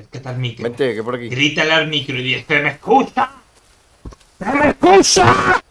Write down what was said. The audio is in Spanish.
Acércate al micro. Vente, que por aquí. Grítale al micro y dice, me escucha? ¡Se me escucha!